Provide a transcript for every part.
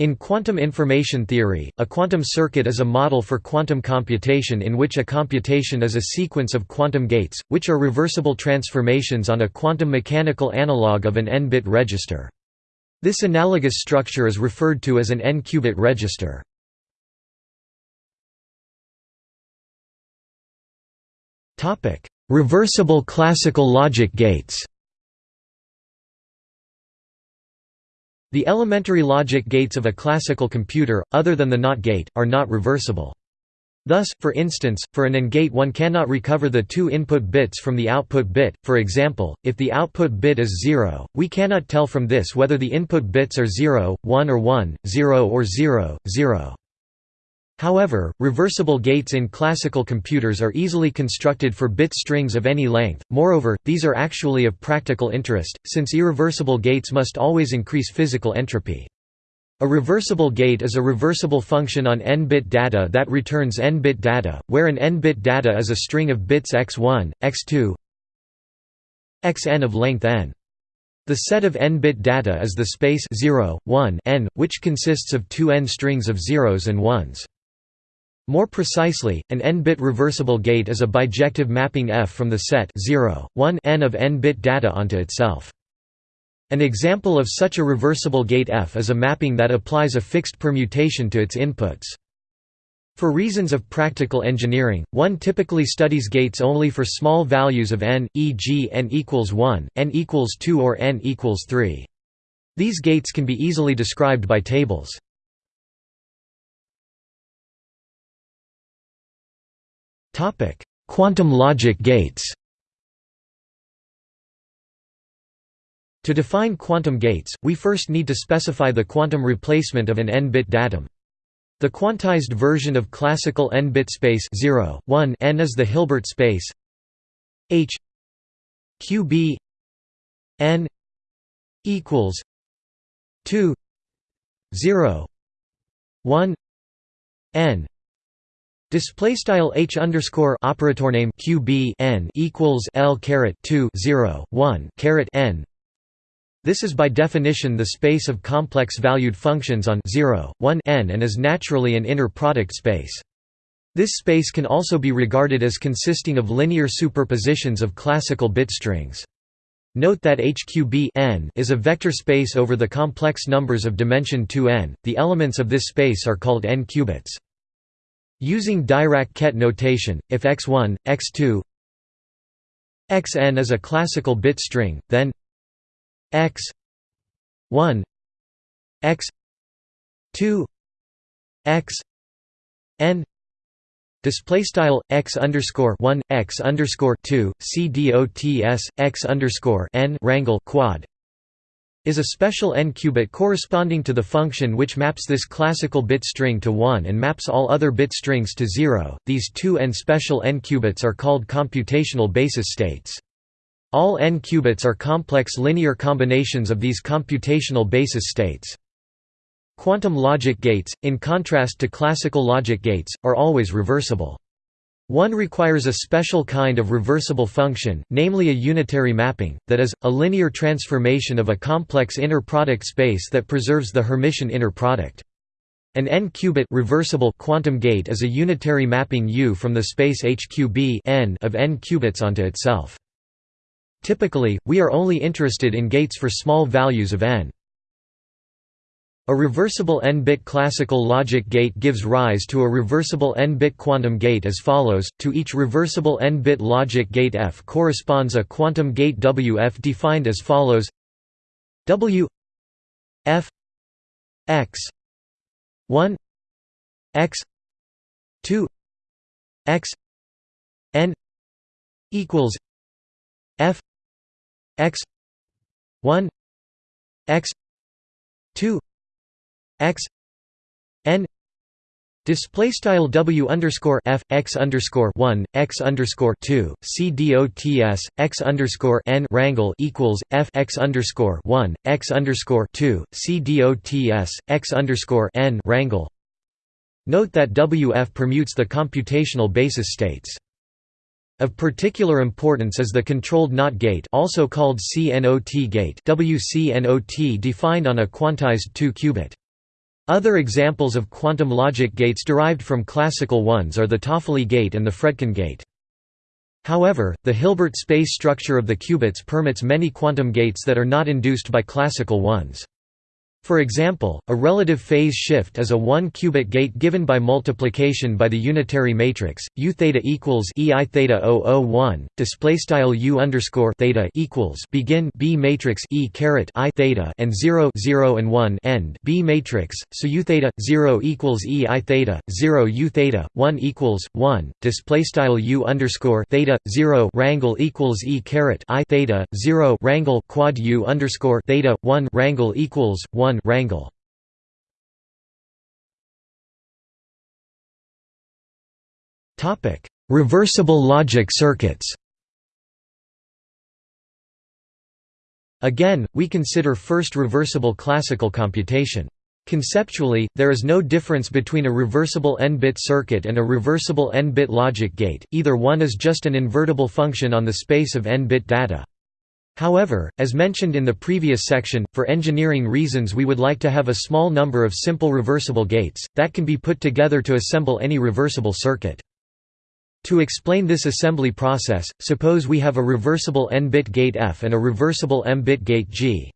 In quantum information theory, a quantum circuit is a model for quantum computation in which a computation is a sequence of quantum gates, which are reversible transformations on a quantum mechanical analog of an n-bit register. This analogous structure is referred to as an n-qubit register. Reversible classical logic gates The elementary logic gates of a classical computer, other than the NOT gate, are not reversible. Thus, for instance, for an AND gate one cannot recover the two input bits from the output bit, for example, if the output bit is 0, we cannot tell from this whether the input bits are 0, 1 or 1, 0 or 0, 0. However, reversible gates in classical computers are easily constructed for bit strings of any length, moreover, these are actually of practical interest, since irreversible gates must always increase physical entropy. A reversible gate is a reversible function on n-bit data that returns n-bit data, where an n-bit data is a string of bits x1, x2, xn of length n. The set of n-bit data is the space 0, 1 n, which consists of two n strings of zeros and ones. More precisely, an n-bit reversible gate is a bijective mapping F from the set 0, 1 n of n-bit data onto itself. An example of such a reversible gate F is a mapping that applies a fixed permutation to its inputs. For reasons of practical engineering, one typically studies gates only for small values of n, e.g. n equals 1, n equals 2 or n equals 3. These gates can be easily described by tables. Topic: Quantum logic gates. To define quantum gates, we first need to specify the quantum replacement of an n-bit datum. The quantized version of classical n-bit space 0, 1 n is the Hilbert space h q b n equals 2 0 1 n Display style h underscore operator name qb n equals l caret 2 0 1 caret n. This is by definition the space of complex valued functions on 0, 1 n and is naturally an inner product space. This space can also be regarded as consisting of linear superpositions of classical bit strings. Note that HQB n is a vector space over the complex numbers of dimension 2n. The elements of this space are called n-qubits. Using Dirac-Ket notation, if x1, x2 xn is a classical bit string, then x1 x2 x n display style x underscore 1 x underscore 2 c underscore n rangle quad is a special n-qubit corresponding to the function which maps this classical bit string to 1 and maps all other bit strings to 0. These two n special n-qubits are called computational basis states. All n-qubits are complex linear combinations of these computational basis states. Quantum logic gates, in contrast to classical logic gates, are always reversible. One requires a special kind of reversible function, namely a unitary mapping, that is, a linear transformation of a complex inner product space that preserves the Hermitian inner product. An n-qubit reversible quantum gate is a unitary mapping U from the space HQB n of n qubits onto itself. Typically, we are only interested in gates for small values of n. A reversible n-bit classical logic gate gives rise to a reversible n-bit quantum gate as follows, to each reversible n-bit logic gate F corresponds a quantum gate WF defined as follows. W F x 1 x 2 x n equals F x 1 x 2 x n Display style W underscore F x underscore one x underscore two C dots x underscore n rangle equals F x underscore one x underscore two C dots x underscore n rangle. Note that WF permutes the computational basis states. Of particular importance is the controlled NOT gate, also called CNOT gate, WCNOT defined on a quantized 2-qubit. Other examples of quantum logic gates derived from classical ones are the Toffoli gate and the Fredkin gate. However, the Hilbert space structure of the qubits permits many quantum gates that are not induced by classical ones. For example, a relative phase shift is a one-qubit gate given by multiplication by the unitary matrix u theta equals e i theta 001. Display style u underscore theta equals begin b matrix e caret i theta and 0 0 and 1 end b matrix. So u theta 0 equals e i theta 0 u theta 1 equals 1. Display style u underscore theta 0 rangle equals e caret i theta 0 rangle quad u underscore theta 1 rangle equals 1 1 rangle. Topic: Reversible logic circuits. Again, we consider first reversible classical computation. Conceptually, there is no difference between a reversible n-bit circuit and a reversible n-bit logic gate, either one is just an invertible function on the space of n-bit data. However, as mentioned in the previous section, for engineering reasons we would like to have a small number of simple reversible gates, that can be put together to assemble any reversible circuit. To explain this assembly process, suppose we have a reversible n-bit gate F and a reversible m-bit gate G.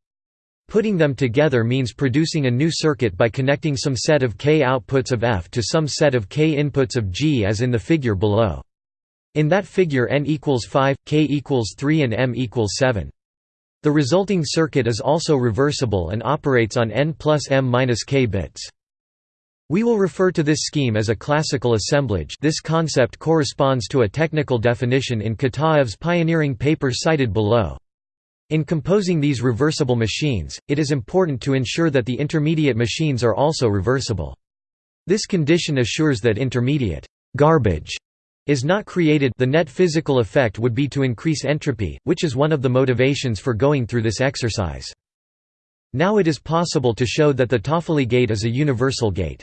Putting them together means producing a new circuit by connecting some set of k outputs of F to some set of k inputs of G as in the figure below. In that figure n equals 5, k equals 3 and m equals 7. The resulting circuit is also reversible and operates on n plus m minus k bits. We will refer to this scheme as a classical assemblage this concept corresponds to a technical definition in Kitaev's pioneering paper cited below. In composing these reversible machines, it is important to ensure that the intermediate machines are also reversible. This condition assures that intermediate garbage is not created the net physical effect would be to increase entropy, which is one of the motivations for going through this exercise. Now it is possible to show that the Toffoli gate is a universal gate.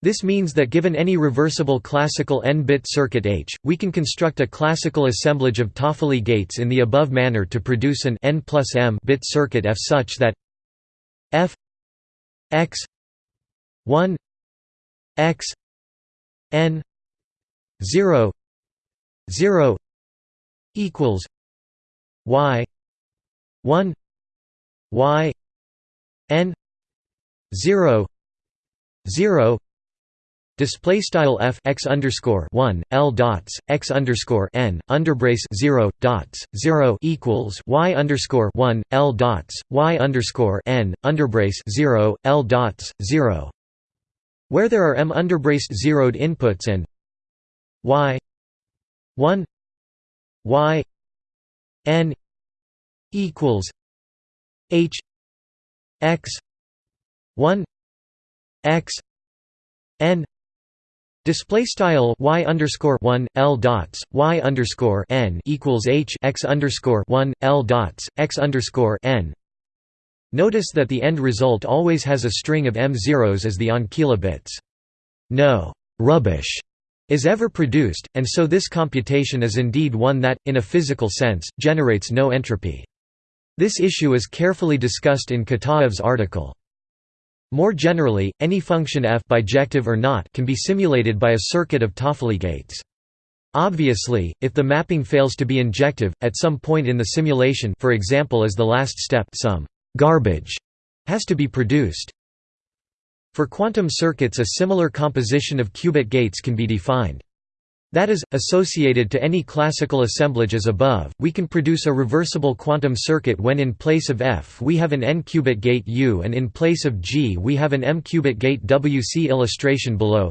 This means that given any reversible classical n-bit circuit H, we can construct a classical assemblage of Toffoli gates in the above manner to produce an n plus m bit circuit F such that f x 1 x n 0 0 equals y 1 y n 0 0 Display style f x underscore one l dots x underscore n underbrace zero dots zero equals y underscore one l dots y underscore n underbrace zero l dots zero, where there are m underbraced zeroed inputs and y 1 y n equals h x 1 x n Display style y underscore one l dots y underscore n equals h x underscore one l dots x underscore n. Notice that the end result always has a string of m zeros as the ancilla bits. No rubbish is ever produced, and so this computation is indeed one that, in a physical sense, generates no entropy. This issue is carefully discussed in Kitaev's article. More generally, any function f bijective or not can be simulated by a circuit of Toffoli gates. Obviously, if the mapping fails to be injective, at some point in the simulation for example as the last step some «garbage» has to be produced. For quantum circuits a similar composition of qubit gates can be defined. That is, associated to any classical assemblage as above, we can produce a reversible quantum circuit when in place of F we have an n-qubit gate U and in place of G we have an m-qubit gate WC illustration below.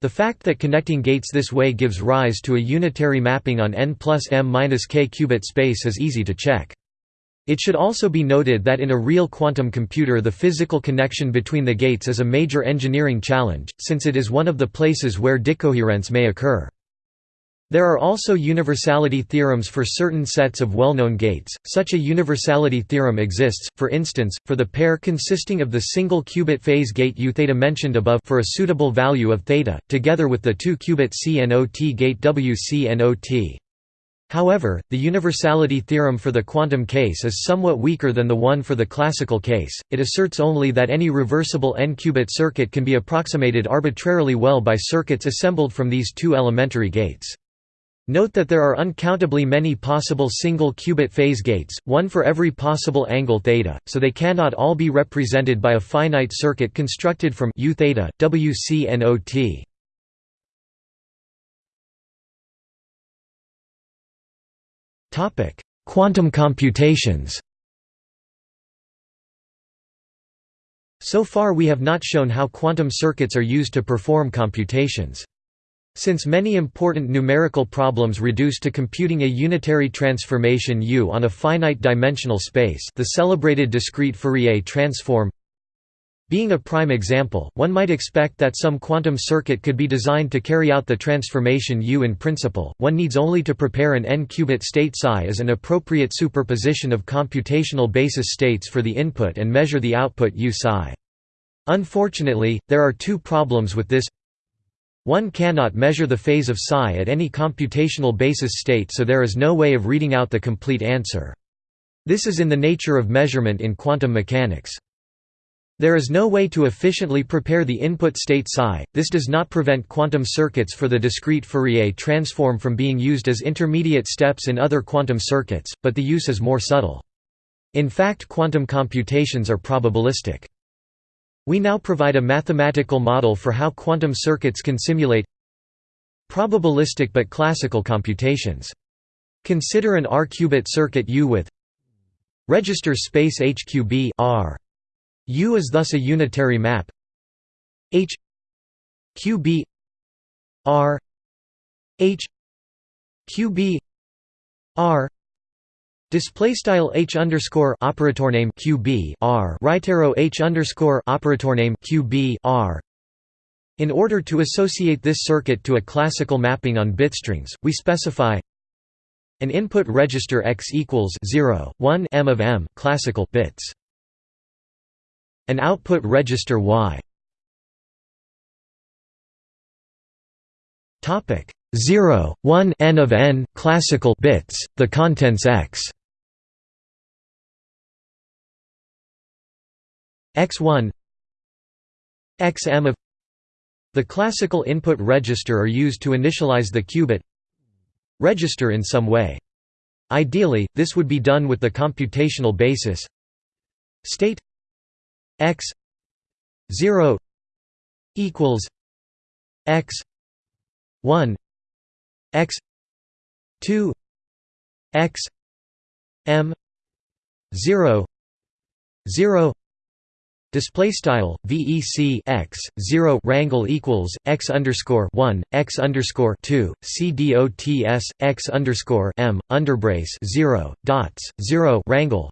The fact that connecting gates this way gives rise to a unitary mapping on n plus m minus k qubit space is easy to check. It should also be noted that in a real quantum computer the physical connection between the gates is a major engineering challenge, since it is one of the places where decoherence may occur. There are also universality theorems for certain sets of well-known gates. Such a universality theorem exists, for instance, for the pair consisting of the single qubit phase gate U theta mentioned above for a suitable value of theta, together with the two qubit CNOT gate WCNOT. However, the universality theorem for the quantum case is somewhat weaker than the one for the classical case, it asserts only that any reversible n-qubit circuit can be approximated arbitrarily well by circuits assembled from these two elementary gates. Note that there are uncountably many possible single qubit phase gates, one for every possible angle theta, so they cannot all be represented by a finite circuit constructed from u theta, wc Quantum computations So far we have not shown how quantum circuits are used to perform computations. Since many important numerical problems reduce to computing a unitary transformation U on a finite dimensional space the celebrated discrete Fourier transform being a prime example, one might expect that some quantum circuit could be designed to carry out the transformation U in principle, one needs only to prepare an n-qubit state psi as an appropriate superposition of computational basis states for the input and measure the output U psi. Unfortunately, there are two problems with this one cannot measure the phase of psi at any computational basis state so there is no way of reading out the complete answer. This is in the nature of measurement in quantum mechanics. There is no way to efficiently prepare the input state psi. This does not prevent quantum circuits for the discrete Fourier transform from being used as intermediate steps in other quantum circuits, but the use is more subtle. In fact quantum computations are probabilistic. We now provide a mathematical model for how quantum circuits can simulate probabilistic but classical computations. Consider an R-qubit circuit U with register space HQB R U is thus a unitary map. H QB R H QB R Display style H underscore operator name QB R. Right arrow H underscore operator name QB R. In order to associate this circuit to a classical mapping on bitstrings, we specify an input register x equals 0, 1 m of m classical bits an output register Y. Topic 0, 1 n of n classical bits, the contents x. x1 xm of the classical input register are used to initialize the qubit register in some way. Ideally, this would be done with the computational basis state x 0 equals x 1 x 2 x m 0 0 Display style VEC x zero rangle equals x underscore one x underscore two CDOTS x underscore m underbrace zero dots zero rangle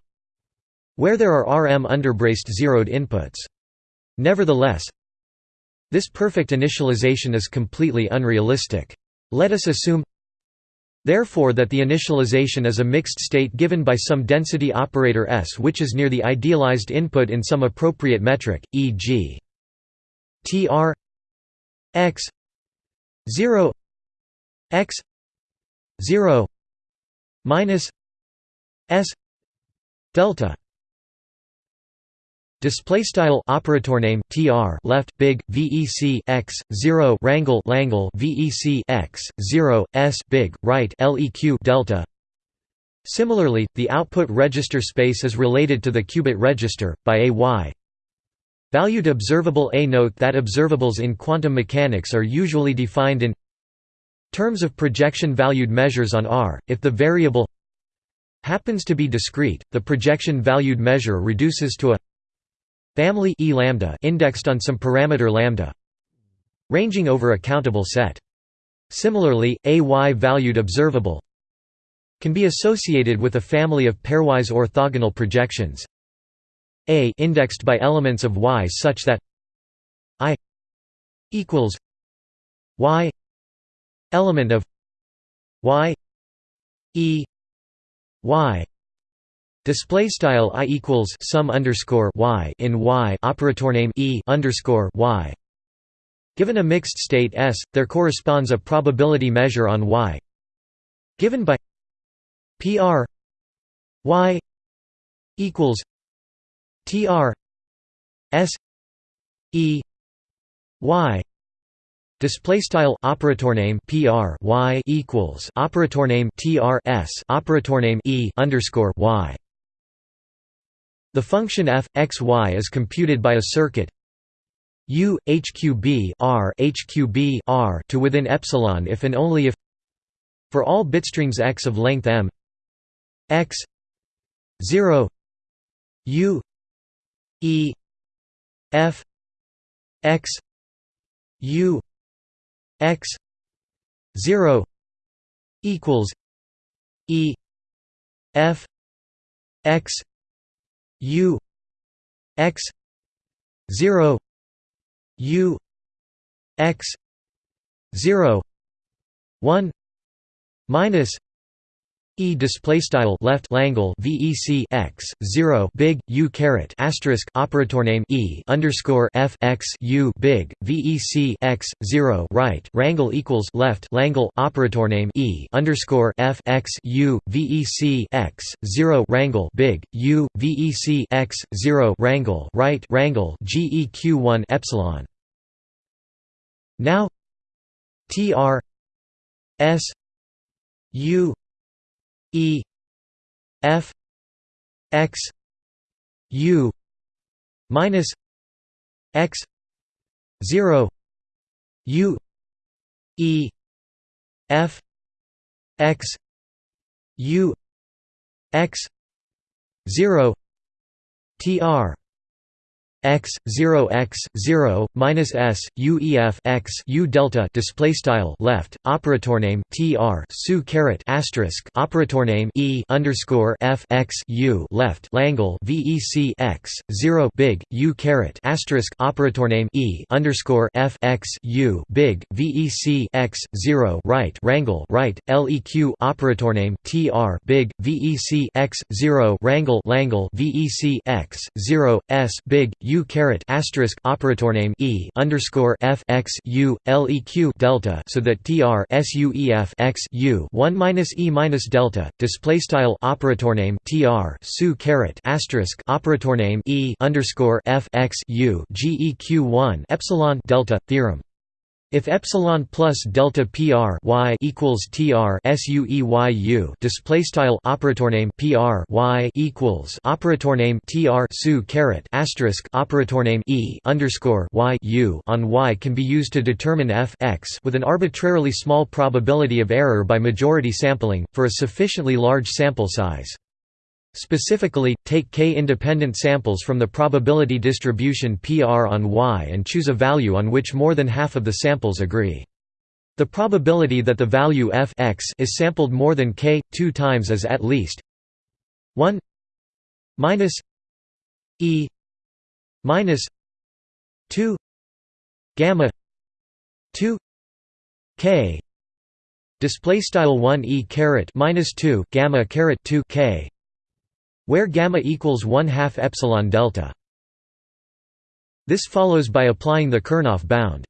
where there are RM underbraced zeroed inputs. Nevertheless, this perfect initialization is completely unrealistic. Let us assume therefore that the initialization is a mixed state given by some density operator S which is near the idealized input in some appropriate metric, e.g. tr x 0 x 0 minus s delta Display style operator name tr left big vec x 0 rangle langle vec x 0 s big right leq delta. Similarly, the output register space is related to the qubit register by a y. Valued observable a note that observables in quantum mechanics are usually defined in terms of projection valued measures on R. If the variable happens to be discrete the projection valued measure reduces to a family e lambda indexed on some parameter lambda ranging over a countable set. Similarly, a y-valued observable can be associated with a family of pairwise orthogonal projections a indexed by elements of y such that i equals y element of y e y Display style i equals sum underscore y in y operator name e underscore y. Given a mixed state S, there corresponds a probability measure on y. Given by PR y equals TR S E Y Display style operator name PR y equals operator name TR S operator name E underscore Y. The function f x y is computed by a circuit U HQB R HQB R to within epsilon if and only if for all bitstrings x of length m x 0 U E F X U X zero equals E F X U X zero U X zero one minus E display style left Langle VEC x 0 big U caret asterisk operator name E underscore F x U big VEC x 0 right Rangle equals left Langle operator name E underscore F x U VEC x 0 Rangle big U VEC x 0 Rangle right Rangle GEQ 1 epsilon. Now TR S U E F X U minus X zero U E F X U X zero TR x 0 x 0 minus s u e f x u delta display style left operator name tr su caret asterisk operator name e underscore f x u left langle vec x 0 big u caret asterisk operator name e underscore f x u big vec x 0 right rangle right leq operator name tr big vec x 0 rangle langle vec x 0 s big u U caret asterisk operator name E underscore F x U LEQ delta so that TR SUEF x U one minus E minus delta. Display style operator name TR su caret asterisk operator name E underscore F x U GEQ one epsilon delta theorem if epsilon plus delta pr y equals tr sueyu display style operator name pr y equals operator name tr su caret asterisk operator name e underscore y u on y can be used to determine f x with an arbitrarily small probability of error by majority sampling for a sufficiently large sample size. Specifically, take k-independent samples from the probability distribution PR on Y and choose a value on which more than half of the samples agree. The probability that the value f x is sampled more than k, two times is at least 1 minus e minus 2 gamma 2 k display style 1 e caret minus 2 gamma caret 2 k where gamma equals 1 half epsilon delta. This follows by applying the Chernoff bound.